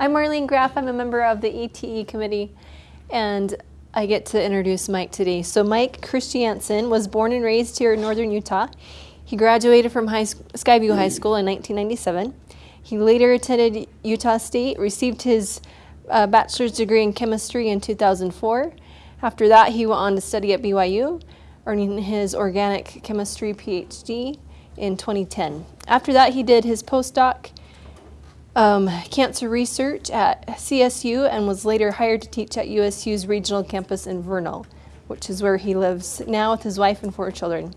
I'm Marlene Graff. I'm a member of the ETE committee, and I get to introduce Mike today. So Mike Christiansen was born and raised here in northern Utah. He graduated from high, Skyview High School in 1997. He later attended Utah State, received his uh, bachelor's degree in chemistry in 2004. After that, he went on to study at BYU, earning his organic chemistry PhD in 2010. After that, he did his postdoc um, cancer research at CSU and was later hired to teach at USU's regional campus in Vernal, which is where he lives now with his wife and four children.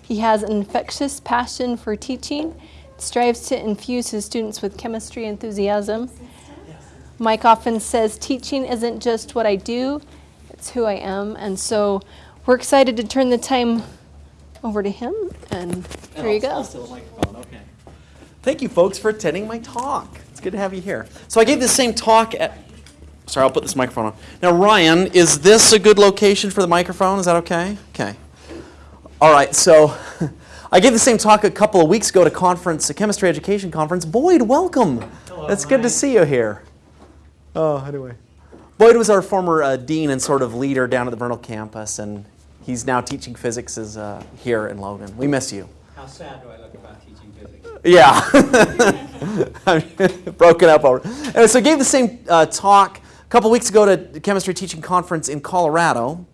He has an infectious passion for teaching, strives to infuse his students with chemistry enthusiasm. Mike often says teaching isn't just what I do, it's who I am. And so we're excited to turn the time over to him. And here you go. Okay. Thank you, folks, for attending my talk. It's good to have you here. So I gave the same talk at. Sorry, I'll put this microphone on. Now, Ryan, is this a good location for the microphone? Is that okay? Okay. All right. So I gave the same talk a couple of weeks ago at a conference, a chemistry education conference. Boyd, welcome. Hello, It's good to see you here. Oh, anyway. Boyd was our former uh, dean and sort of leader down at the Vernal campus, and he's now teaching physics as, uh, here in Logan. We miss you. How sad do I look about teaching physics? Yeah. Broken up over. Anyway, so I gave the same uh, talk a couple weeks ago to the chemistry teaching conference in Colorado.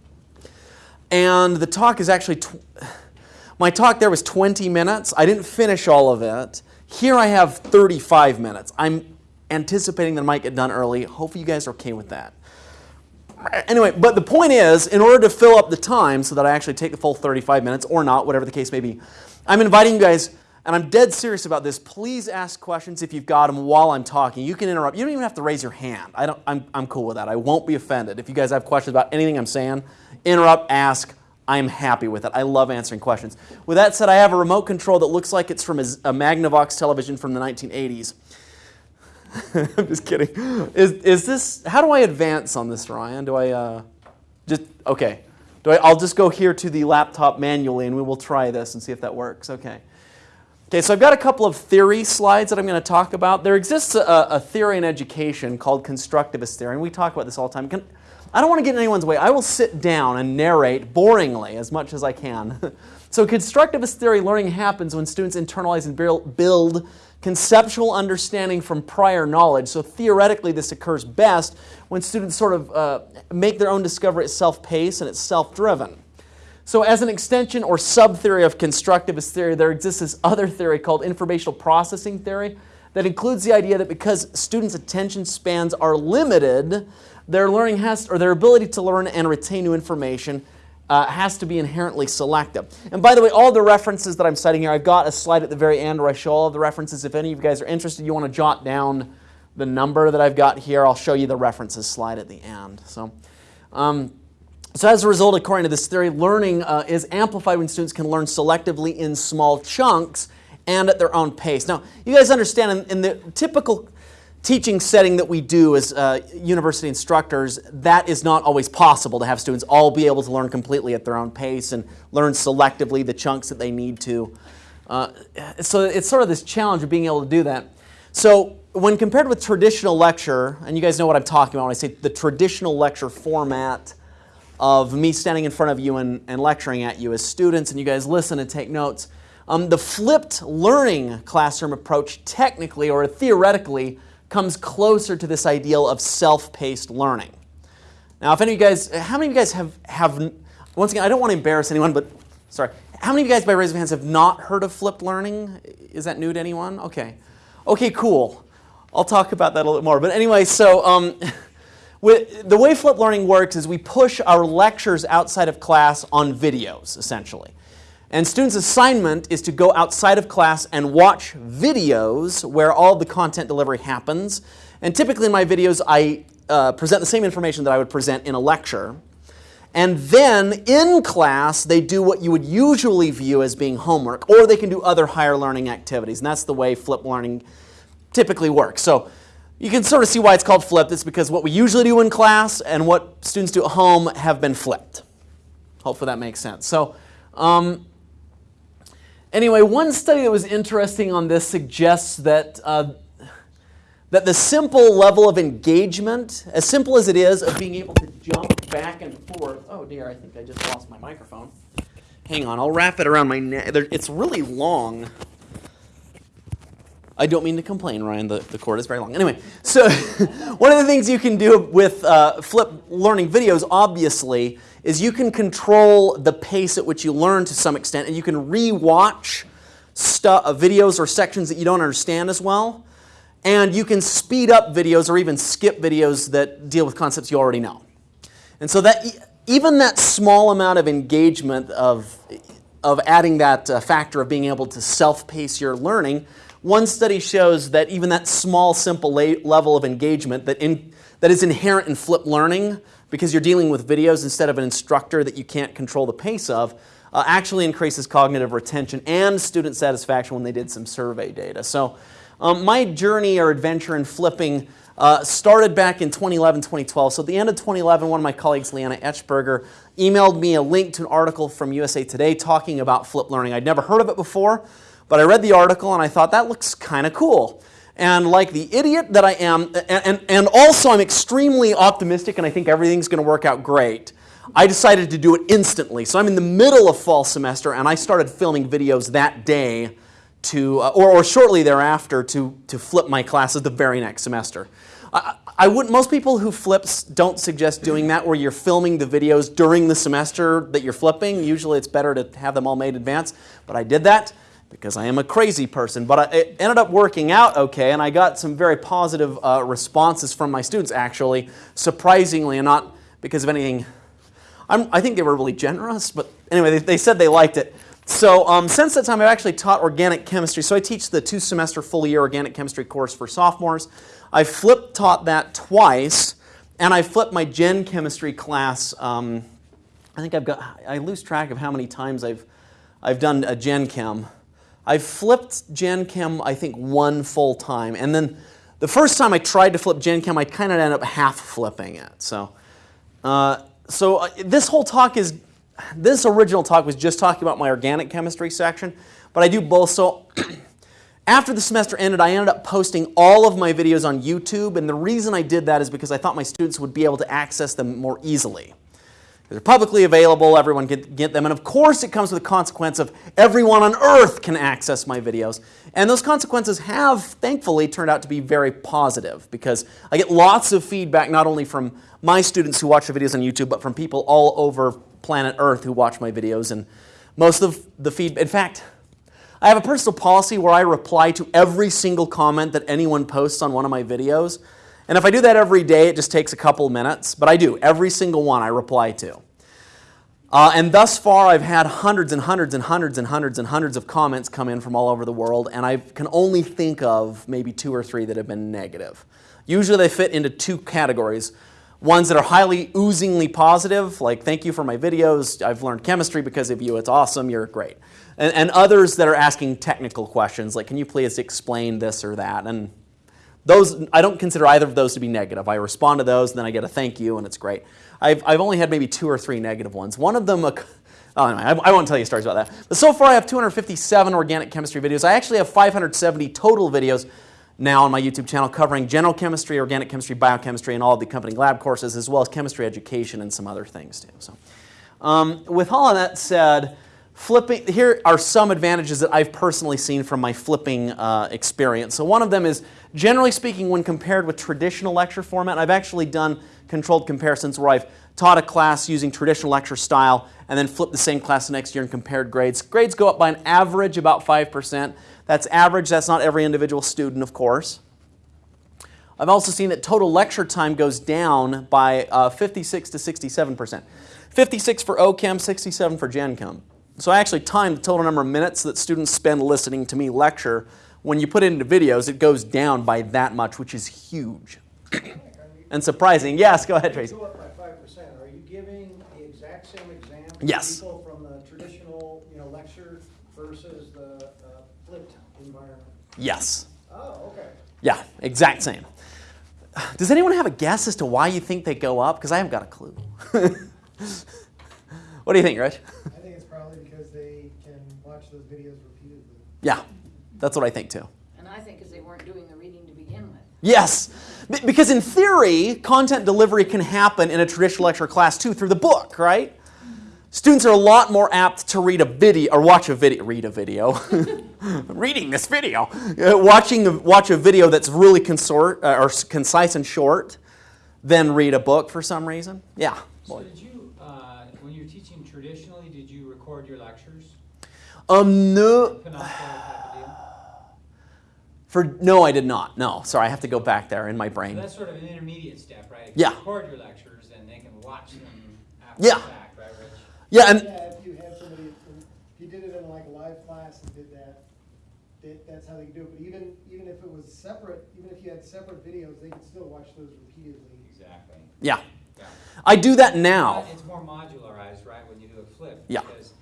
And the talk is actually, my talk there was 20 minutes. I didn't finish all of it. Here I have 35 minutes. I'm anticipating that I might get done early. Hopefully you guys are okay with that. Anyway, but the point is, in order to fill up the time so that I actually take the full 35 minutes or not, whatever the case may be, I'm inviting you guys, and I'm dead serious about this. Please ask questions if you've got them while I'm talking. You can interrupt. You don't even have to raise your hand. I don't, I'm, I'm cool with that. I won't be offended. If you guys have questions about anything I'm saying, interrupt, ask. I'm happy with it. I love answering questions. With that said, I have a remote control that looks like it's from a, Magnavox television from the 1980s. I'm just kidding. Is, is this, how do I advance on this, Ryan? Do I, uh, just, okay. Do I, I'll just go here to the laptop manually and we will try this and see if that works. Okay. Okay, so I've got a couple of theory slides that I'm going to talk about. There exists a, a theory in education called constructivist theory, and we talk about this all the time. Can, I don't want to get in anyone's way. I will sit down and narrate boringly as much as I can. so, constructivist theory learning happens when students internalize and build- conceptual understanding from prior knowledge. So, theoretically, this occurs best when students sort of uh, make their own discovery at self paced and it's self driven. So, as an extension or sub theory of constructivist theory, there exists this other theory called informational processing theory that includes the idea that because students' attention spans are limited, their learning has, or their ability to learn and retain new information uh, has to be inherently selective. And by the way, all the references that I'm citing here, I've got a slide at the very end where I show all of the references. If any of you guys are interested, you want to jot down the number that I've got here, I'll show you the references slide at the end. So. Um, so as a result, according to this theory, learning uh, is amplified when students can learn selectively in small chunks and at their own pace. Now, you guys understand in, in the typical teaching setting that we do as uh, university instructors, that is not always possible to have students all be able to learn completely at their own pace and learn selectively the chunks that they need to. Uh, so it's sort of this challenge of being able to do that. So when compared with traditional lecture, and you guys know what I'm talking about when I say the traditional lecture format, of me standing in front of you and, and lecturing at you as students, and you guys listen and take notes. Um, the flipped learning classroom approach, technically or theoretically, comes closer to this ideal of self paced learning. Now, if any of you guys, how many of you guys have, have, once again, I don't want to embarrass anyone, but sorry, how many of you guys, by raise of hands, have not heard of flipped learning? Is that new to anyone? Okay. Okay, cool. I'll talk about that a little more. But anyway, so. Um, With, the way flip learning works is we push our lectures outside of class on videos, essentially. And students' assignment is to go outside of class and watch videos where all the content delivery happens. And typically in my videos, I uh, present the same information that I would present in a lecture. And then in class, they do what you would usually view as being homework, or they can do other higher learning activities. And that's the way flip learning typically works. So you can sort of see why it's called flipped. It's because what we usually do in class and what students do at home have been flipped. Hopefully that makes sense. So, um, anyway, one study that was interesting on this suggests that uh, that the simple level of engagement, as simple as it is, of being able to jump back and forth. Oh dear, I think I just lost my microphone. Hang on, I'll wrap it around my neck. It's really long. I don't mean to complain, Ryan. The, the cord is very long. Anyway, so one of the things you can do with uh, flip learning videos, obviously, is you can control the pace at which you learn to some extent, and you can re-watch uh, videos or sections that you don't understand as well, and you can speed up videos or even skip videos that deal with concepts you already know. And so that even that small amount of engagement of, of adding that uh, factor of being able to self-pace your learning, one study shows that even that small, simple level of engagement that, in, that is inherent in flip learning, because you're dealing with videos instead of an instructor that you can't control the pace of, uh, actually increases cognitive retention and student satisfaction when they did some survey data. So um, my journey or adventure in flipping uh, started back in 2011, 2012. So at the end of 2011, one of my colleagues, Leanna Etchberger, emailed me a link to an article from USA Today talking about flip learning. I'd never heard of it before, but I read the article and I thought that looks kind of cool. And like the idiot that I am, and, and, and also I'm extremely optimistic and I think everything's going to work out great. I decided to do it instantly. So I'm in the middle of fall semester and I started filming videos that day to, uh, or, or shortly thereafter to, to flip my classes the very next semester. I, I wouldn't, most people who flips don't suggest doing that where you're filming the videos during the semester that you're flipping. Usually it's better to have them all made advance, but I did that because I am a crazy person. But it ended up working out okay, and I got some very positive uh, responses from my students actually, surprisingly, and not because of anything. I'm, I think they were really generous, but anyway, they, they said they liked it. So um, since that time, I've actually taught organic chemistry. So I teach the two semester full year organic chemistry course for sophomores. I flip taught that twice, and I flipped my gen chemistry class. Um, I think I've got, I lose track of how many times I've, I've done a gen chem. I've flipped Gen Chem, I think, one full time. And then the first time I tried to flip Gen Chem, I kind of ended up half flipping it. So, uh, so uh, this whole talk is, this original talk was just talking about my organic chemistry section, but I do both. So after the semester ended, I ended up posting all of my videos on YouTube. And the reason I did that is because I thought my students would be able to access them more easily. They're publicly available, everyone can get them. And of course, it comes with the consequence of everyone on earth can access my videos. And those consequences have, thankfully, turned out to be very positive because I get lots of feedback not only from my students who watch the videos on YouTube, but from people all over planet Earth who watch my videos. And most of the feedback, in fact, I have a personal policy where I reply to every single comment that anyone posts on one of my videos. And if I do that every day, it just takes a couple minutes, but I do. Every single one I reply to. Uh, and thus far, I've had hundreds and hundreds and hundreds and hundreds and hundreds of comments come in from all over the world, and I can only think of maybe two or three that have been negative. Usually they fit into two categories. Ones that are highly oozingly positive, like thank you for my videos, I've learned chemistry because of you, it's awesome, you're great. And, and others that are asking technical questions, like can you please explain this or that? And those, I don't consider either of those to be negative. I respond to those, and then I get a thank you, and it's great. I've, I've only had maybe two or three negative ones. One of them, oh, anyway, I, I won't tell you stories about that. But so far, I have 257 organic chemistry videos. I actually have 570 total videos now on my YouTube channel covering general chemistry, organic chemistry, biochemistry, and all the accompanying lab courses, as well as chemistry education and some other things too. So, um, with all of that said, flipping here are some advantages that I've personally seen from my flipping uh, experience. So one of them is generally speaking when compared with traditional lecture format, I've actually done controlled comparisons where I've taught a class using traditional lecture style and then flipped the same class the next year and compared grades. Grades go up by an average about 5%. That's average, that's not every individual student, of course. I've also seen that total lecture time goes down by uh, 56 to 67%. 56 for OChem, 67 for Gen Chem. So I actually timed the total number of minutes that students spend listening to me lecture. When you put it into videos, it goes down by that much, which is huge and surprising. Yes, go ahead, Tracy. Up by five percent, are you giving the exact same exam? Yes. People from the traditional, you know, lecture versus the uh, flipped environment? Yes. Oh, okay. Yeah, exact same. Does anyone have a guess as to why you think they go up? Because I haven't got a clue. what do you think, Rich? I think it's probably because they can watch those videos repeatedly. Yeah, that's what I think too. And I think because they weren't doing the reading to begin with. Yes, B- because in theory, content delivery can happen in a traditional lecture class too through the book, right? Students are a lot more apt to read a video or watch a video. Read a video. Reading this video, uh, watching a, watch a video that's really consort, uh, or concise and short, than read a book for some reason. Yeah. So did you, uh, when you were teaching traditionally, did you record your lectures? Um. No. Panopto type of deal? For no, I did not. No. Sorry, I have to go back there in my So brain. that's sort of an intermediate step, right? If Yeah. you record your lectures, and they can watch them after Yeah. the fact, right, Rich? Yeah, and Yeah, if you had somebody, if you did it in like a live class and did that, that, that's how they could do it. But even, even if it was separate, even if you had separate videos, they could still watch those repeatedly. Exactly. yeah, Yeah. I do that now. It's more modularized, right, when you do a flip? Yeah. Because if you just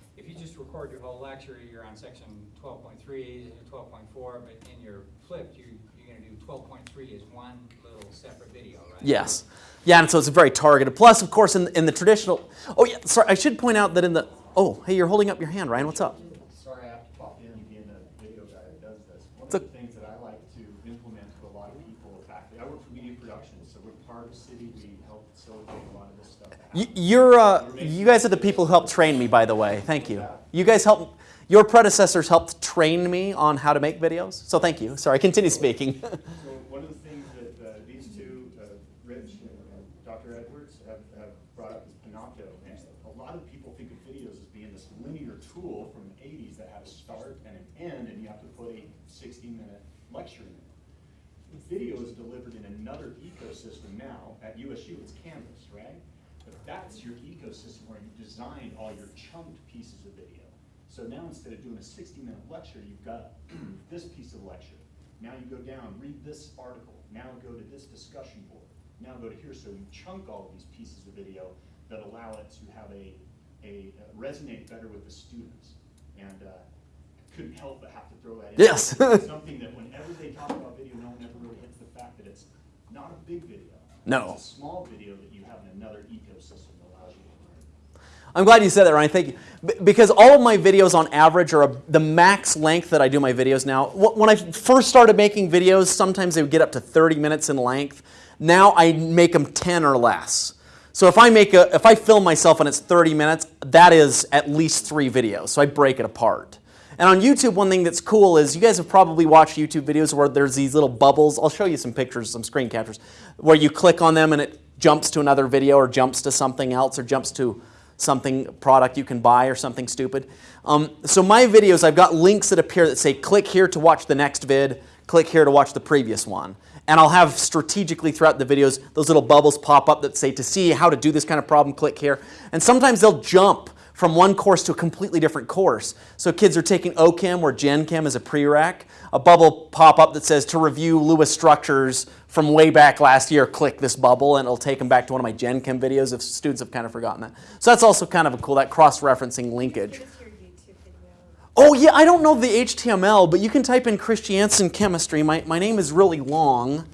record your whole lecture, you're on section 12.3, 12.4, but in your flip, you, you're gonna do twelve point three as one little separate video, right? Yes. Yeah, and so it's a very targeted. Plus, of course, in, in the traditional. Oh, yeah, sorry, I should point out that in the. Oh, hey, you're holding up your hand, Ryan. What's up? Sorry, I have to pop in, being a video guy that does this. One It's of the things that I like to implement to a lot of people, faculty, I work for media production, so we're part of the city, we help facilitate a lot of this stuff. to Y- happen. You're, uh, you guys are the people who helped train me, by the way. Thank you. You guys helped. Your predecessors helped train me on how to make videos. So thank you. Sorry, continue speaking. So one of the things that uh, these two, uh, Rich and and Dr. Edwards, have, brought up is Panopto. A lot of people think of videos as being this linear tool from the eighties that had a start and an end, and you have to put a sixty-minute lecture in it. Video is delivered in another ecosystem now. At USU, it's Canvas, right? But that's your ecosystem where you designed all your chunked pieces of video. So now instead of doing a sixty-minute lecture, you've got this piece of lecture. Now you go down, read this article, now go to this discussion board, now go to here. So you chunk all these pieces of video that allow it to have a, a uh, resonate better with the students. And uh, couldn't help but have to throw that in. Yes. Something that whenever they talk about video, no one ever really hits the fact that it's not a big video. No. It's a small video that you have in another ecosystem that allows you to learn. I'm glad you said that, Ryan. Thank you. B- because all of my videos on average are a, the max length that I do my videos now. Wh- When I first started making videos, sometimes they would get up to 30 minutes in length. Now I make them 10 or less. So if I make a, if I film myself and it's 30 minutes, that is at least three videos. So I break it apart. And on YouTube, one thing that's cool is you guys have probably watched YouTube videos where there's these little bubbles. I'll show you some pictures, some screen captures, where you click on them and it jumps to another video or jumps to something else or jumps to something product you can buy or something stupid. Um, so my videos, I've got links that appear that say click here to watch the next vid, click here to watch the previous one. And I'll have strategically throughout the videos those little bubbles pop up that say to see how to do this kind of problem, click here. And sometimes they'll jump from one course to a completely different course. So kids are taking OChem or Gen Chem as a prereq. A bubble pop up that says to review Lewis structures from way back last year, click this bubble and it'll take them back to one of my Gen Chem videos if students have kind of forgotten that. So that's also kind of a cool, that cross-referencing linkage. Give us your YouTube video. Oh yeah, I don't know the HTML, but you can type in Christiansen chemistry. My, my name is really long.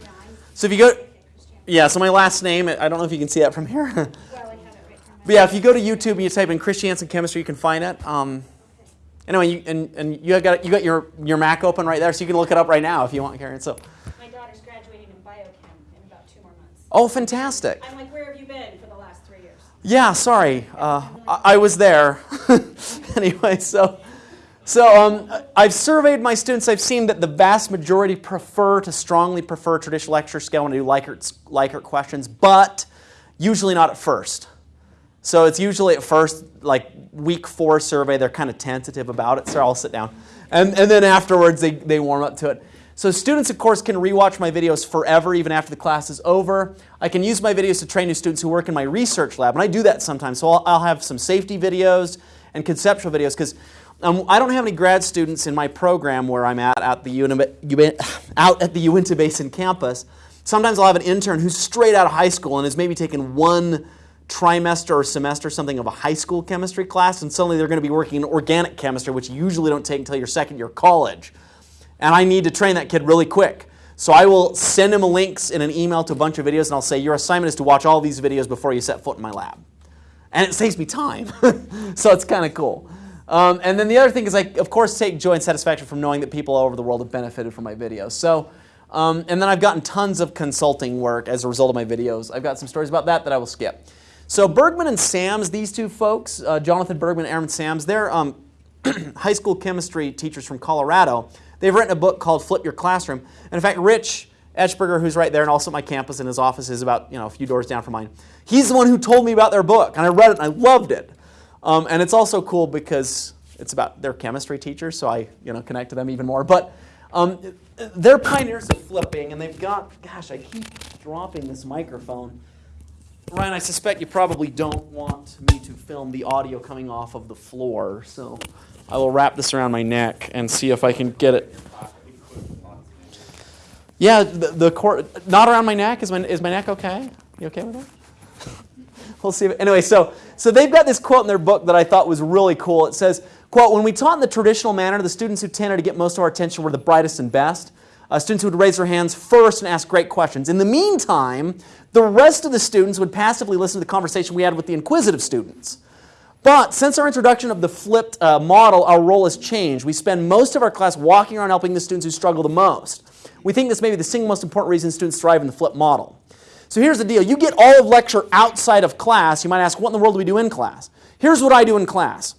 So if you go, yeah, so my last name, I don't know if you can see that from here. Well, I have it right here. But yeah, if you go to YouTube and you type in Christiansen chemistry, you can find it. Um, anyway, you, and, and you have got you got your, your Mac open right there, so you can look it up right now if you want, Karen. So, My daughter's graduating in biochem in about two more months. oh, fantastic. I'm like, where have you been for the last three years? Yeah, sorry, uh, I, I was there. anyway, so so um, I've surveyed my students. I've seen that the vast majority prefer to strongly prefer traditional lecture scale when I do Likert Likert questions, but usually not at first. So it's usually at first, like week four survey, they're kind of tentative about it. So I'll sit down. And, and then afterwards, they, they warm up to it. So students, of course, can rewatch my videos forever, even after the class is over. I can use my videos to train new students who work in my research lab, and I do that sometimes. So I'll, I'll have some safety videos and conceptual videos, because um, I don't have any grad students in my program where I'm at, at the Uni- out at the Uinta Basin campus. Sometimes I'll have an intern who's straight out of high school and has maybe taken one trimester or semester something of a high school chemistry class, and suddenly they're going to be working in organic chemistry, which you usually don't take until your second year of college. And I need to train that kid really quick. So I will send him links in an email to a bunch of videos, and I'll say, Your assignment is to watch all these videos before you set foot in my lab. And it saves me time. so it's kind of cool. Um, and then the other thing is, I, of course, take joy and satisfaction from knowing that people all over the world have benefited from my videos. So Um, and then I've gotten tons of consulting work as a result of my videos. I've got some stories about that that I will skip. So Bergmann and Sams, these two folks, uh, Jonathan Bergmann and Aaron Sams, they're um, high school chemistry teachers from Colorado. They've written a book called Flip Your Classroom. And in fact, Rich Etchberger, who's right there and also at my campus and his office is about you know a few doors down from mine. He's the one who told me about their book, and I read it and I loved it. Um, and it's also cool because it's about their chemistry teachers, so I you know connect to them even more. But um, they're pioneers of flipping, and they've got gosh, I keep dropping this microphone. Ryan, I suspect you probably don't want me to film the audio coming off of the floor, so I will wrap this around my neck and see if I can get it. Yeah, the, the cord, not around my neck. Is my, is my neck okay? You okay with that? we'll see. Anyway, so, so they've got this quote in their book that I thought was really cool. It says, quote, when we taught in the traditional manner, the students who tended to get most of our attention were the brightest and best. Uh, students would raise their hands first and ask great questions. In the meantime, the rest of the students would passively listen to the conversation we had with the inquisitive students. But since our introduction of the flipped uh, model, our role has changed. We spend most of our class walking around helping the students who struggle the most. We think this may be the single most important reason students thrive in the flipped model. So here's the deal. You get all of lecture outside of class. You might ask, what in the world do we do in class? Here's what I do in class.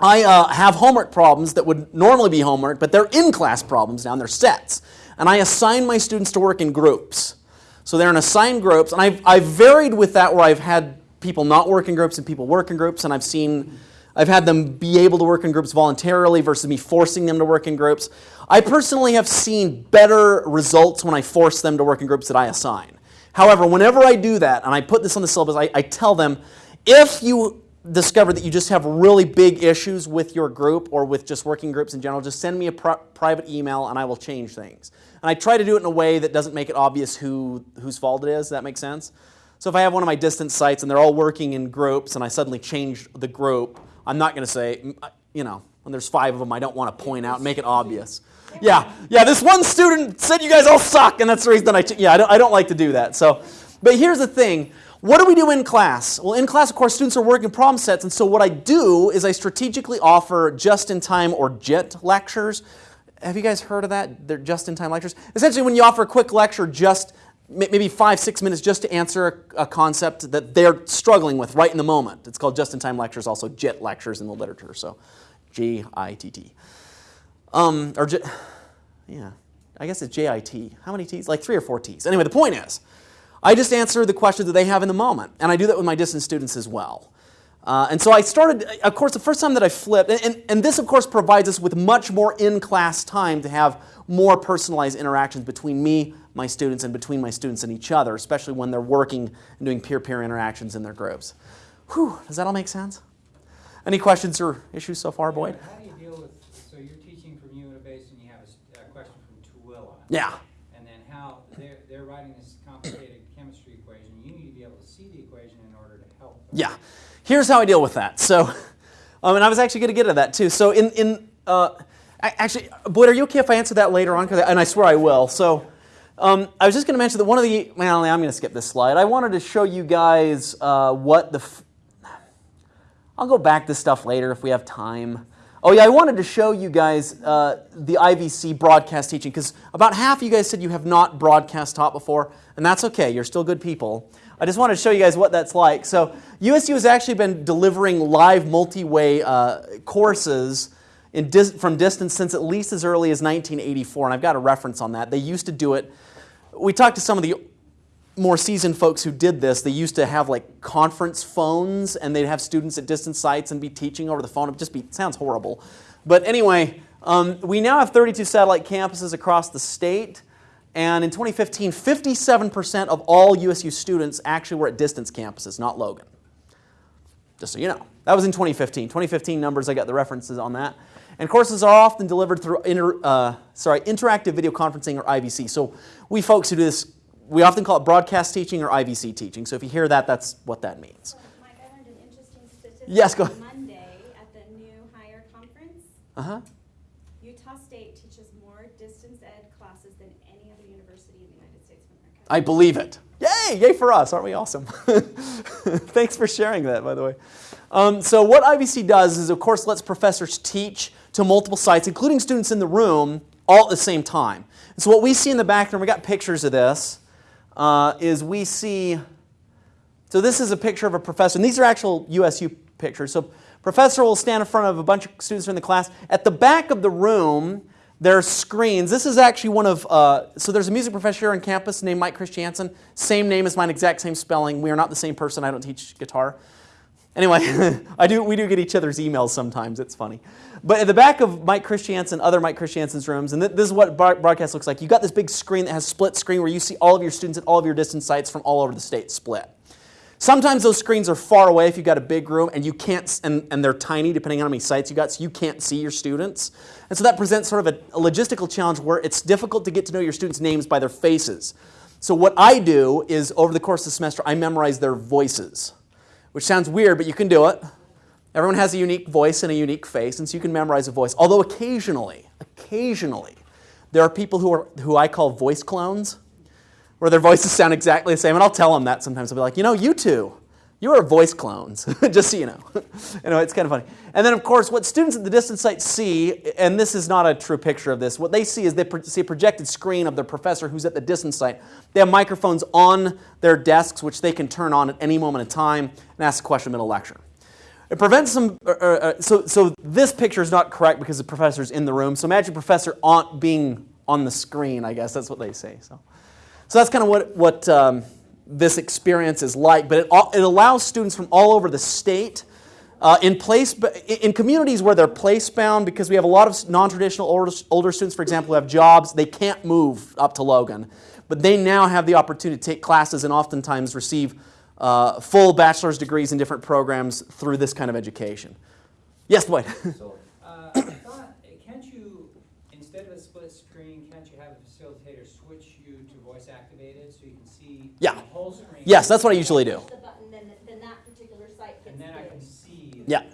I uh, have homework problems that would normally be homework, but they're in-class problems now, and they're sets. And I assign my students to work in groups. So they're in assigned groups, and I've, I've varied with that where I've had people not work in groups and people work in groups, and I've seen, I've had them be able to work in groups voluntarily versus me forcing them to work in groups. I personally have seen better results when I force them to work in groups that I assign. However, whenever I do that, and I put this on the syllabus, I, I tell them, if you discover that you just have really big issues with your group or with just working groups in general, just send me a pri private email and I will change things. And I try to do it in a way that doesn't make it obvious who, whose fault it is. Does that make sense? So if I have one of my distance sites and they're all working in groups and I suddenly change the group, I'm not going to say, uh, you know, when there's five of them, I don't want to point out make it obvious. Yeah, yeah, this one student said you guys all suck, and that's the reason I, yeah, I don't, I don't like to do that. So, but here's the thing. What do we do in class? Well, in class, of course, students are working problem sets, and so what I do is I strategically offer just-in-time or JIT lectures. Have you guys heard of that? They're just-in-time lectures. Essentially, when you offer a quick lecture, just maybe five, six minutes just to answer a, concept that they're struggling with right in the moment. It's called just-in-time lectures, also JIT lectures in the literature, so J-I-T-T. Um, or, J yeah, I guess it's J-I-T. How many T's? Like three or four T's. Anyway, the point is, I just answer the questions that they have in the moment, and I do that with my distance students as well. Uh, and so I started, of course, the first time that I flipped, and, and, this, of course, provides us with much more in-class time to have more personalized interactions between me, my students, and between my students and each other, especially when they're working and doing peer-peer interactions in their groups. Whew, does that all make sense? Any questions or issues so far, Boyd? How do you deal with, so you're teaching from Unibase and you have a question from Tooele. Yeah. And then how, they're, they're writing this complicated chemistry equation, you need to be able to see the equation in order to help them. Yeah. Here's how I deal with that. So, um, and I was actually going to get to that too. So in, in uh, actually, Boyd, are you okay if I answer that later on? 'Cause and I swear I will. So um, I was just going to mention that one of the, well, I'm going to skip this slide. I wanted to show you guys uh, what the, I'll go back to stuff later if we have time. Oh yeah, I wanted to show you guys uh, the IVC broadcast teaching because about half of you guys said you have not broadcast taught before, and that's okay. You're still good people. I just wanted to show you guys what that's like. So USU has actually been delivering live multi-way uh, courses dis from distance since at least as early as 1984, and I've got a reference on that. They used to do it. We talked to some of the more seasoned folks who did this, they used to have like conference phones and they'd have students at distance sites and be teaching over the phone. It just be, sounds horrible. But anyway, um, we now have 32 satellite campuses across the state. And in 2015, 57% of all USU students actually were at distance campuses, not Logan. Just so you know. That was in 2015. 2015 numbers, I got the references on that. And courses are often delivered through inter, uh, sorry, interactive video conferencing or IVC. So we folks who do this we often call it broadcast teaching or IVC teaching. So if you hear that, that's what that means. Well, Mike, I learned an interesting statistic. Yes, go ahead. Monday at the new hire conference, Uh huh. Utah State teaches more distance ed classes than any other university in the United States of America. I believe it. Yay! Yay for us! Aren't we awesome? Thanks for sharing that, by the way. Um, so what IVC does is, of course, lets professors teach to multiple sites, including students in the room, all at the same time. And so what we see in the background, we got pictures of this, uh, is we see, so this is a picture of a professor, and these are actual USU pictures. So professor will stand in front of a bunch of students in the class. At the back of the room, there are screens. This is actually one of, uh, so there's a music professor here on campus named Mike Christiansen. Same name as mine, exact same spelling. We are not the same person. I don't teach guitar. Anyway, I do, we do get each other's emails sometimes. It's funny. But at the back of Mike Christiansen, other Mike Christiansen's rooms, and th- this is what broadcast looks like. You've got this big screen that has split screen where you see all of your students at all of your distance sites from all over the state split. Sometimes those screens are far away if you've got a big room and you can't, and, and they're tiny depending on how many sites you got, so you can't see your students. And so that presents sort of a, a logistical challenge where it's difficult to get to know your students' names by their faces. So what I do is over the course of the semester, I memorize their voices, which sounds weird, but you can do it. Everyone has a unique voice and a unique face, and so you can memorize a voice. Although occasionally, occasionally, there are people who are who I call voice clones where their voices sound exactly the same. And I'll tell them that sometimes. I'll be like, you know, you two, you are voice clones, just so you know. anyway, it's kind of funny. And then, of course, what students at the distance site see, and this is not a true picture of this, what they see is they pro- see a projected screen of their professor who's at the distance site. They have microphones on their desks, which they can turn on at any moment in time and ask a question middle lecture. It prevents some. Uh, uh, so, so this picture is not correct because the professor's in the room. So imagine professor on being on the screen. I guess that's what they say. So, so that's kind of what what um, this experience is like. But it it allows students from all over the state. Uh, in place, in communities where they're place bound, because we have a lot of non-traditional older, older students, for example, who have jobs, they can't move up to Logan, but they now have the opportunity to take classes and oftentimes receive uh, full bachelor's degrees in different programs through this kind of education. Yes, Dwight. So, uh, I thought, can't you, instead of a split screen, can't you have a facilitator switch you to voice activated so you can see Yeah. the whole screen? Yes, that's what I usually do. the button, then, then that particular site gets And then I can see. Yeah. Yeah.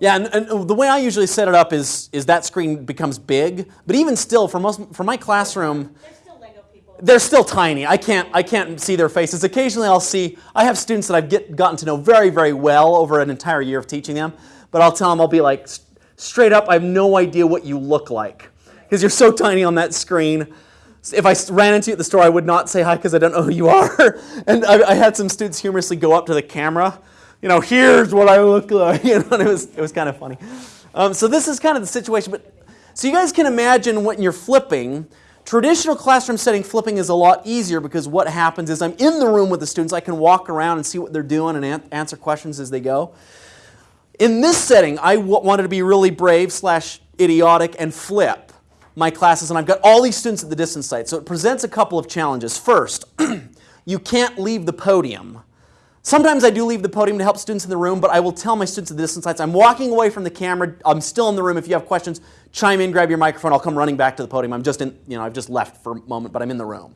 Yeah, and, and the way I usually set it up is, is that screen becomes big, but even still, for most for my classroom, They're still Lego people. they're still tiny. I can't I can't see their faces. Occasionally, I'll see. I have students that I've get, gotten to know very very well over an entire year of teaching them, but I'll tell them I'll be like straight up. I have no idea what you look like because you're so tiny on that screen. If I ran into you at the store, I would not say hi because I don't know who you are. And I, I had some students humorously go up to the camera, you know, here's what I look like. You know, and it was it was kind of funny. Um, so this is kind of the situation. But so you guys can imagine when you're flipping. Traditional classroom setting flipping is a lot easier because what happens is I'm in the room with the students. I can walk around and see what they're doing and an- answer questions as they go. In this setting, I wanted to be really brave slash idiotic and flip my classes, and I've got all these students at the distance site. So it presents a couple of challenges. First, you can't leave the podium. Sometimes I do leave the podium to help students in the room, but I will tell my students at the distance sites, I'm walking away from the camera. I'm still in the room. If you have questions, chime in, grab your microphone. I'll come running back to the podium. I'm just in, you know, I've just left for a moment, but I'm in the room.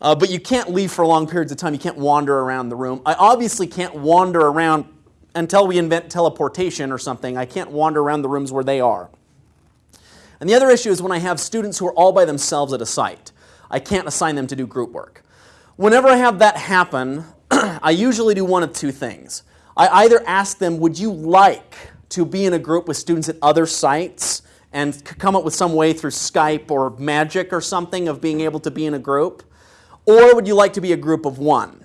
Uh, but you can't leave for long periods of time. You can't wander around the room. I obviously can't wander around until we invent teleportation or something. I can't wander around the rooms where they are. And the other issue is when I have students who are all by themselves at a site. I can't assign them to do group work. Whenever I have that happen, I usually do one of two things. I either ask them, would you like to be in a group with students at other sites and come up with some way through Skype or magic or something of being able to be in a group? Or would you like to be a group of one?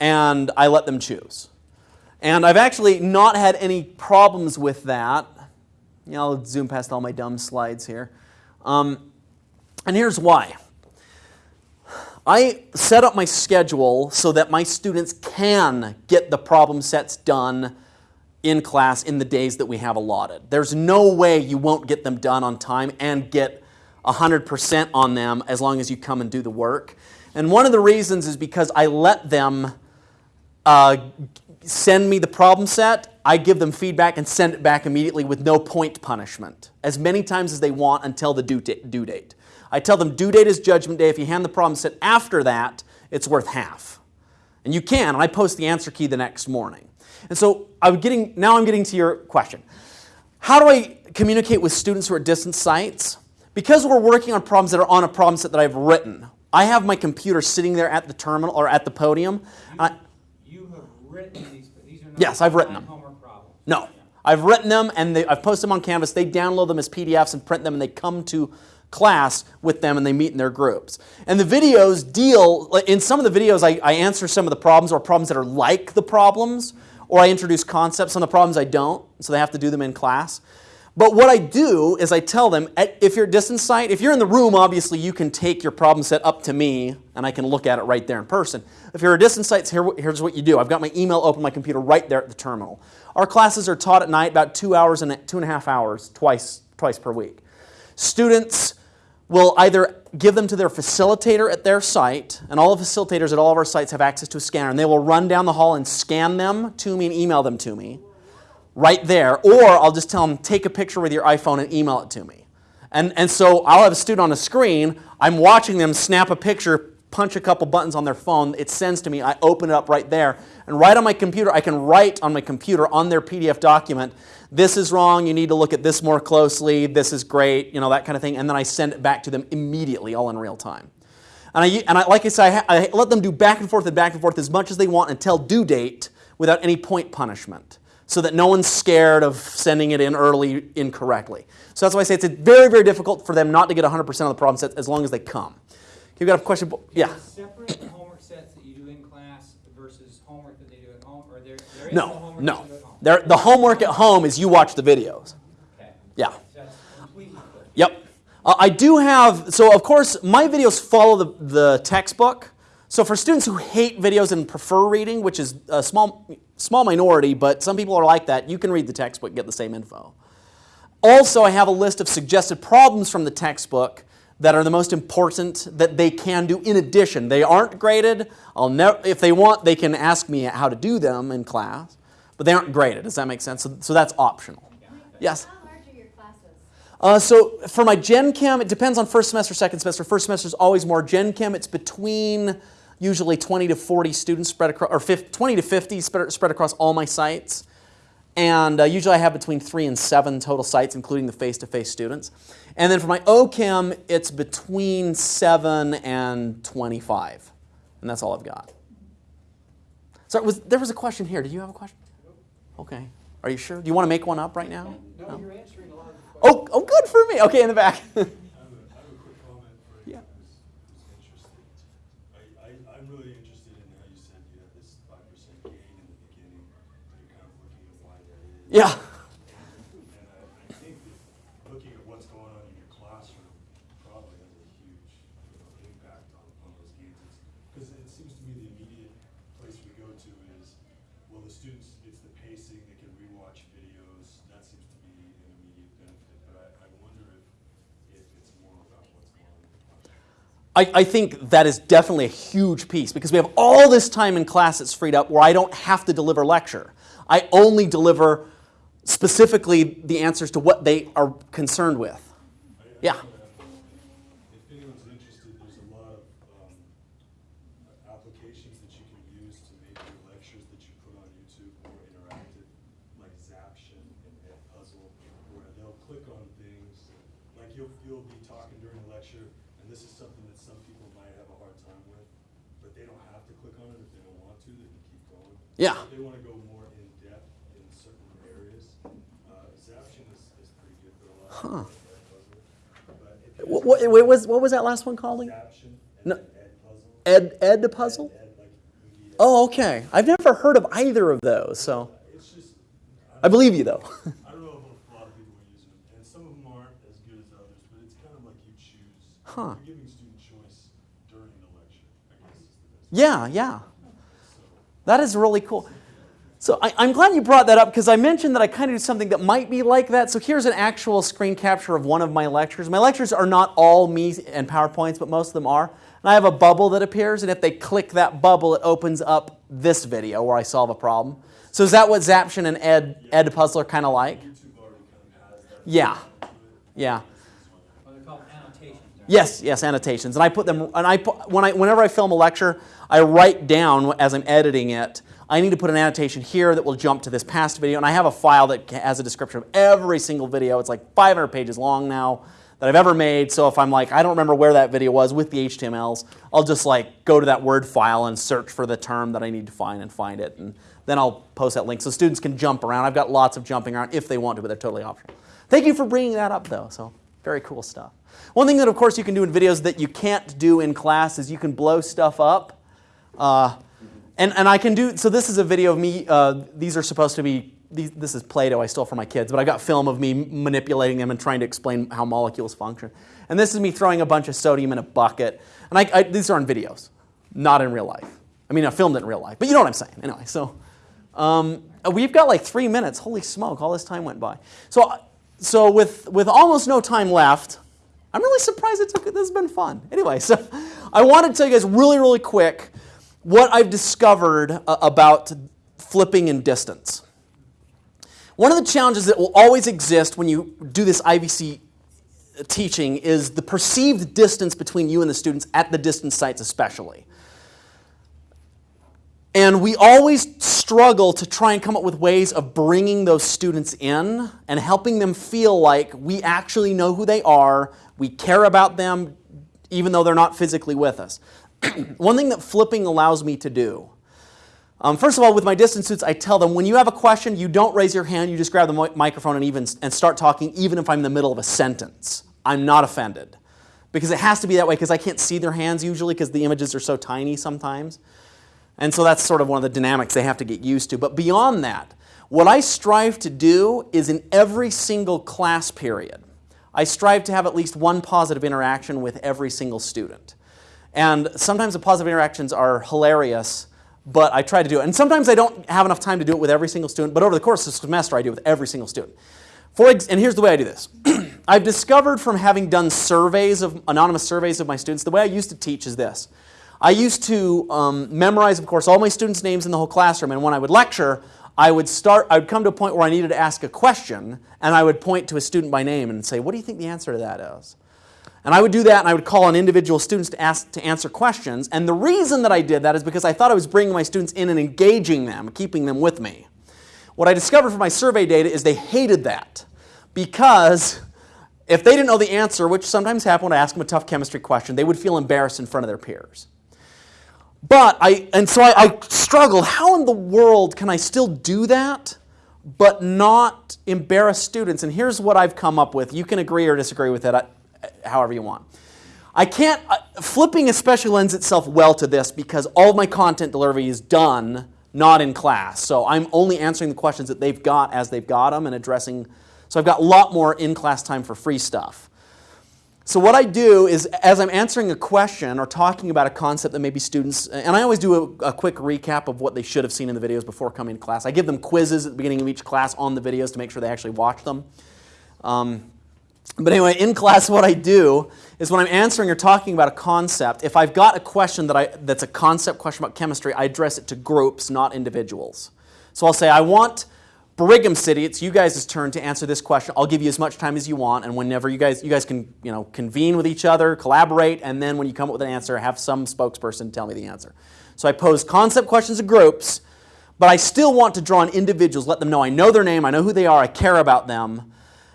And I let them choose. And I've actually not had any problems with that. I'll zoom past all my dumb slides here. Um, and here's why. I set up my schedule so that my students can get the problem sets done in class in the days that we have allotted. There's no way you won't get them done on time and get 100% on them as long as you come and do the work. And one of the reasons is because I let them uh, send me the problem set, I give them feedback and send it back immediately with no point punishment, as many times as they want until the due date. Due date. I tell them due date is judgment day. If you hand the problem set after that, it's worth half. And you can, and I post the answer key the next morning. And so I'm getting, now I'm getting to your question. How do I communicate with students who are at distance sites? Because we're working on problems that are on a problem set that I've written, I have my computer sitting there at the terminal or at the podium. I, You have written these, but these are not. Yes, I've written them. No. I've written them and they, I've posted them on Canvas. They download them as PDFs and print them and they come to class with them and they meet in their groups. And the videos deal, in some of the videos, I, I answer some of the problems or problems that are like the problems, or I introduce concepts. Of the problems I don't, so they have to do them in class. But what I do is I tell them, if you're distance site, if you're in the room, obviously you can take your problem set up to me and I can look at it right there in person. If you're a distance site, here, here's what you do. I've got my email open my computer right there at the terminal. Our classes are taught at night about two hours and two and a half hours, twice, twice per week. Students will either give them to their facilitator at their site, and all the facilitators at all of our sites have access to a scanner, and they will run down the hall and scan them to me and email them to me right there, or I'll just tell them, take a picture with your iPhone and email it to me. And, and so I'll have a student on a screen, I'm watching them snap a picture, punch a couple buttons on their phone, it sends to me, I open it up right there, and right on my computer, I can write on my computer on their PDF document, this is wrong, you need to look at this more closely, this is great, you know, that kind of thing, and then I send it back to them immediately, all in real time. And, I, and I, like I said, I, I let them do back and forth and back and forth as much as they want until due date without any point punishment so that no one's scared of sending it in early incorrectly. So that's why I say it's very, very difficult for them not to get 100% of the problem sets as long as they come. You've got a question? Yeah. Separate homework sets that you do in class versus homework that they do at home, or there, there is No, homework no. that you do at home? There, the homework at home is you watch the videos. Okay. Yeah. So that's completely clear. Yep. Uh, I do have, so of course, my videos follow the, the textbook. So for students who hate videos and prefer reading, which is a small, small minority, but some people are like that, you can read the textbook and get the same info. Also, I have a list of suggested problems from the textbook that are the most important that they can do in addition. They aren't graded. I'll never, if they want, they can ask me how to do them in class, but they aren't graded. Does that make sense? So, so that's optional. Yes? How large are your classes? Uh, so for my Gen Chem, it depends on first semester, second semester. First semester is always more. Gen Chem, it's between usually 20 to 40 students spread across, or 50, 20 to 50 spread, spread across all my sites. And uh, usually I have between three and seven total sites, including the face-to-face students. And then for my OChem, it's between seven and 25. And that's all I've got. So was, there was a question here. Did you have a question? Okay. Are you sure? Do you want to make one up right now? No, you're answering a lot of the questions. Oh, oh, good for me. Okay, in the back. I have a, I have a quick comment for you Yeah. who's, who's interested. I, I, I'm really interested in how you said you had this five percent gain in the beginning, and you're kind of looking at why that is. yeah. And I, I think that looking at what's going on in your classroom probably has a huge, you know, impact on, on those gains. Because it seems to me the immediate place we go to is, well, the students, it's the pacing, they can rewatch videos, that seems to be an immediate benefit. But I, I wonder if, if it's more about what's going on in the classroom. I, I think that is definitely a huge piece because we have all this time in class that's freed up where I don't have to deliver lecture. I only deliver specifically the answers to what they are concerned with. Yeah. If anyone's interested, there's a lot of um, applications that you can use to make your lectures that you put on YouTube more interactive, like Zaption and Edpuzzle, where they'll click on things, like you'll, you'll be talking during a lecture, and this is something that some people might have a hard time with, but they don't have to click on it if they don't want to, they can keep going. Yeah. If they wanna go more in depth in certain areas, uh, Zaption is, is pretty good for a lot of people, Edpuzzle. But if you What, what, what was, what was that last one called? again? Zaption and No. then Edpuzzle. Ed, the puzzle? Ed, like, EDS. Oh, okay. I've never heard of either of those, so It's just, I believe you though. I don't know if a lot of people are using them, and some of them aren't as good as others, but it's kind of like you choose. Huh. You're giving student choice during the lecture, I guess is the best. Yeah, yeah. That is really cool. So I, I'm glad you brought that up because I mentioned that I kind of do something that might be like that. So here's an actual screen capture of one of my lectures. My lectures are not all me and PowerPoints, but most of them are. And I have a bubble that appears, and if they click that bubble, it opens up this video where I solve a problem. So is that what Zaption and Ed, Ed Puzzle are kind of like? YouTube already kind of has that. Yeah, yeah. Well, they're called annotations. aren't Yes, yes, annotations. And I put them, and I put, when I, whenever I film a lecture, I write down as I'm editing it, I need to put an annotation here that will jump to this past video. And I have a file that has a description of every single video. It's like 500 pages long now that I've ever made. So if I'm like, I don't remember where that video was with the HTMLs, I'll just like go to that Word file and search for the term that I need to find and find it. And then I'll post that link so students can jump around. I've got lots of jumping around if they want to, but they're totally optional. Thank you for bringing that up though. So Very cool stuff. One thing that, of course, you can do in videos that you can't do in class is you can blow stuff up. Uh, and, and I can do, so this is a video of me, uh, these are supposed to be, these, this is Play-Doh I stole from my kids, but I got film of me manipulating them and trying to explain how molecules function. And this is me throwing a bunch of sodium in a bucket. And I, I, these are on videos, not in real life. I mean, I filmed it in real life, but you know what I'm saying. Anyway, so um, we've got like three minutes. Holy smoke, all this time went by. So, so with, with almost no time left, I'm really surprised it took, this has been fun. Anyway, so I want to tell you guys really, really quick what I've discovered uh, about flipping in distance. One of the challenges that will always exist when you do this IVC teaching is the perceived distance between you and the students at the distance sites especially. And we always struggle to try and come up with ways of bringing those students in and helping them feel like we actually know who they are, we care about them, even though they're not physically with us. One thing that flipping allows me to do, um, first of all, with my distance suits, I tell them when you have a question, you don't raise your hand, you just grab the microphone and even and start talking, even if I'm in the middle of a sentence. I'm not offended because it has to be that way because I can't see their hands usually because the images are so tiny sometimes. And so that's sort of one of the dynamics they have to get used to. But beyond that, what I strive to do is in every single class period, I strive to have at least one positive interaction with every single student. And sometimes the positive interactions are hilarious, but I try to do it. And sometimes I don't have enough time to do it with every single student, but over the course of the semester, I do it with every single student. For and here's the way I do this. I've discovered from having done surveys of anonymous surveys of my students, the way I used to teach is this. I used to um, memorize, of course, all my students' names in the whole classroom, and when I would lecture, I would start, I would come to a point where I needed to ask a question, and I would point to a student by name and say, what do you think the answer to that is? And I would do that and I would call on individual students to, ask, to answer questions. And the reason that I did that is because I thought I was bringing my students in and engaging them, keeping them with me. What I discovered from my survey data is they hated that because if they didn't know the answer, which sometimes happened when I asked them a tough chemistry question, they would feel embarrassed in front of their peers. But I, and so I, I struggled, how in the world can I still do that but not embarrass students? And here's what I've come up with. You can agree or disagree with it however you want. I can't, uh, flipping especially lends itself well to this because all my content delivery is done not in class. So I'm only answering the questions that they've got as they've got them and addressing, so I've got a lot more in-class time for free stuff. So what I do is as I'm answering a question or talking about a concept that maybe students, and I always do a, a, quick recap of what they should have seen in the videos before coming to class. I give them quizzes at the beginning of each class on the videos to make sure they actually watch them. Um, but anyway, in class what I do is when I'm answering or talking about a concept, if I've got a question that I, that's a concept question about chemistry, I address it to groups, not individuals. So I'll say, I want Brigham City, it's you guys' turn to answer this question. I'll give you as much time as you want, and whenever you guys, you guys can you know, convene with each other, collaborate, and then when you come up with an answer, have some spokesperson tell me the answer. So I pose concept questions to groups, but I still want to draw on individuals, let them know I know their name, I know who they are, I care about them,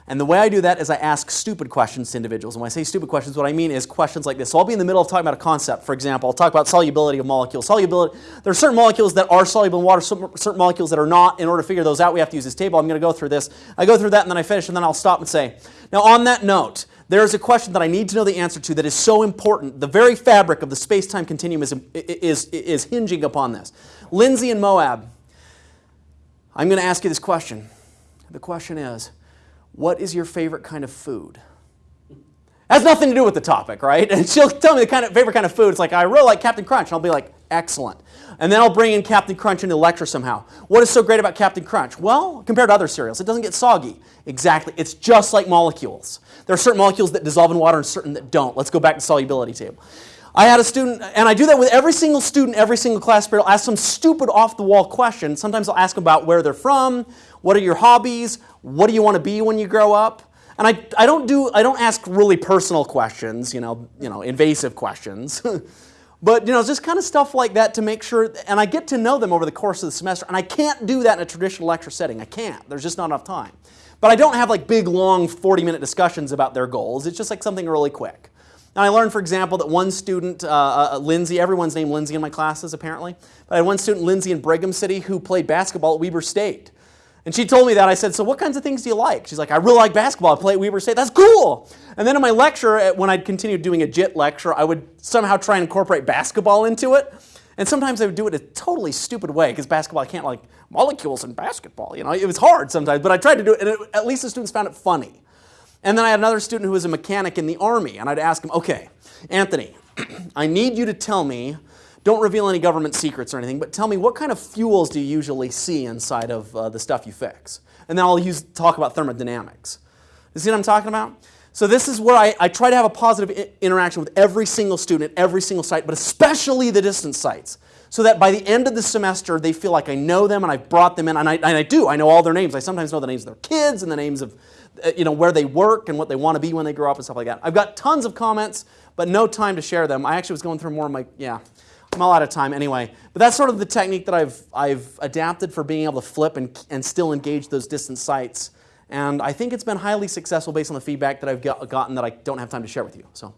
and the way I do that is I ask stupid questions to individuals. And when I say stupid questions, what I mean is questions like this. So I'll be in the middle of talking about a concept. For example, I'll talk about solubility of molecules. Solubility, there are certain molecules that are soluble in water, certain molecules that are not. In order to figure those out, we have to use this table. I'm going to go through this. I go through that and then I finish and then I'll stop and say, now on that note, there is a question that I need to know the answer to that is so important. The very fabric of the space-time continuum is, is, is hinging upon this. Lindsay and Moab, I'm going to ask you this question. The question is, what is your favorite kind of food? Has nothing to do with the topic, right? And she'll tell me the kind of favorite kind of food. It's like, I really like Captain Crunch. And I'll be like, excellent. And then I'll bring in Captain Crunch into the lecture somehow. What is so great about Captain Crunch? Well, compared to other cereals, it doesn't get soggy. Exactly. It's just like molecules. There are certain molecules that dissolve in water and certain that don't. Let's go back to solubility table. I had a student, and I do that with every single student, every single class period. I'll ask some stupid off-the-wall question. Sometimes I'll ask them about where they're from, what are your hobbies, what do you want to be when you grow up? And I, I, don't, do, I don't ask really personal questions, you know, you know invasive questions. but you know, just kind of stuff like that to make sure, and I get to know them over the course of the semester, and I can't do that in a traditional lecture setting. I can't. There's just not enough time. But I don't have like big, long 40-minute discussions about their goals. It's just like something really quick. And I learned, for example, that one student, uh, uh, Lindsay, everyone's named Lindsay in my classes apparently, but I had one student, Lindsay in Brigham City, who played basketball at Weber State. And she told me that. I said, So what kinds of things do you like? She's like, I really like basketball. I play at Weber State. That's cool. And then in my lecture, when I'd continue doing a JIT lecture, I would somehow try and incorporate basketball into it. And sometimes I would do it a totally stupid way because basketball, I can't like molecules in basketball. You know, it was hard sometimes, but I tried to do it, and it, at least the students found it funny. And then I had another student who was a mechanic in the Army, and I'd ask him, okay, Anthony, I need you to tell me, don't reveal any government secrets or anything, but tell me what kind of fuels do you usually see inside of uh, the stuff you fix? And then I'll use, talk about thermodynamics. You see what I'm talking about? So this is where I, I try to have a positive interaction with every single student every single site, but especially the distance sites, so that by the end of the semester they feel like I know them and I've brought them in, and I, and I do. I know all their names. I sometimes know the names of their kids and the names of uh, you know where they work and what they want to be when they grow up and stuff like that. I've got tons of comments, but no time to share them. I actually was going through more of my yeah. I'm all out of time anyway. But that's sort of the technique that I've I've adapted for being able to flip and and still engage those distant sites. And I think it's been highly successful based on the feedback that I've got, gotten that I don't have time to share with you. So,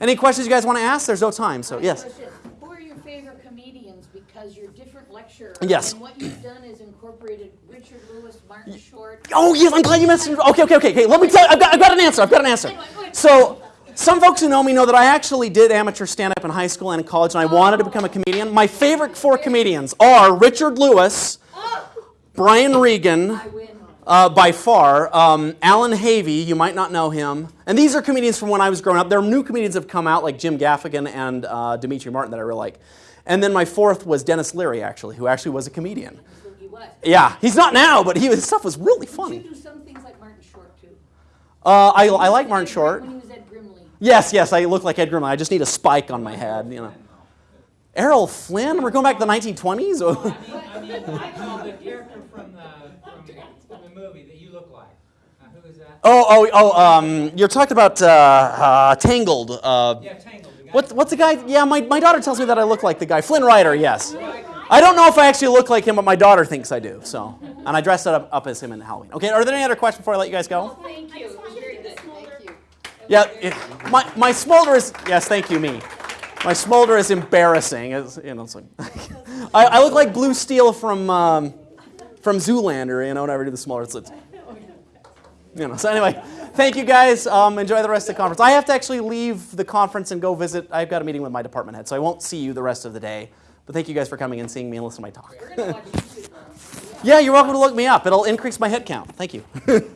any questions you guys want to ask? There's no time. So, yes. Question. Who are your favorite comedians? Because you're different lecturer. Yes. And what you've done is incorporated Richard Lewis, Martin Short. Oh, yes, I'm glad you mentioned. Okay, okay, okay, okay. Let me tell you, I've got, I've got an answer. I've got an answer. So, some folks who know me know that I actually did amateur stand up in high school and in college, and I wanted to become a comedian. My favorite four comedians are Richard Lewis, Brian Regan, uh, by far, um, Allan Havey, you might not know him. And these are comedians from when I was growing up. There are new comedians that have come out, like Jim Gaffigan and uh, Demetri Martin, that I really like. And then my fourth was Denis Leary, actually, who actually was a comedian. Yeah, he's not now, but he, his stuff was really You funny. do some things like Martin Short too. Uh, I, I like Martin Short. When he was Ed Grimley. Yes, yes, I look like Ed Grimley. I just need a spike on my head, you know. Errol Flynn? We're going back to the 1920s? I mean, I know the character from the, from, from the movie that you look like. Uh, who is that? oh, oh, oh, um, you're talking about uh, uh, Tangled. Uh, Yeah, Tangled. The guy what's, what's the guy? Yeah, my, my daughter tells me that I look like the guy. Flynn Rider, yes. I don't know if I actually look like him, but my daughter thinks I do, so. And I dressed up, up as him in Halloween. Okay, are there any other questions before I let you guys go? Thank you. It was very good. Thank you. Yeah, it, my, my smolder is, yes, thank you, me. My smolder is embarrassing. It's, you know, it's like, I, I look like Blue Steel from, um, from Zoolander, you know, whenever I do the smolder. It's, it's, you know, so anyway, thank you guys. Um, enjoy the rest of the conference. I have to actually leave the conference and go visit. I've got a meeting with my department head, so I won't see you the rest of the day. But thank you guys for coming and seeing me and listening to my talk. We're gonna watch YouTube now. Yeah, you're welcome to look me up. It'll increase my head count. Thank you.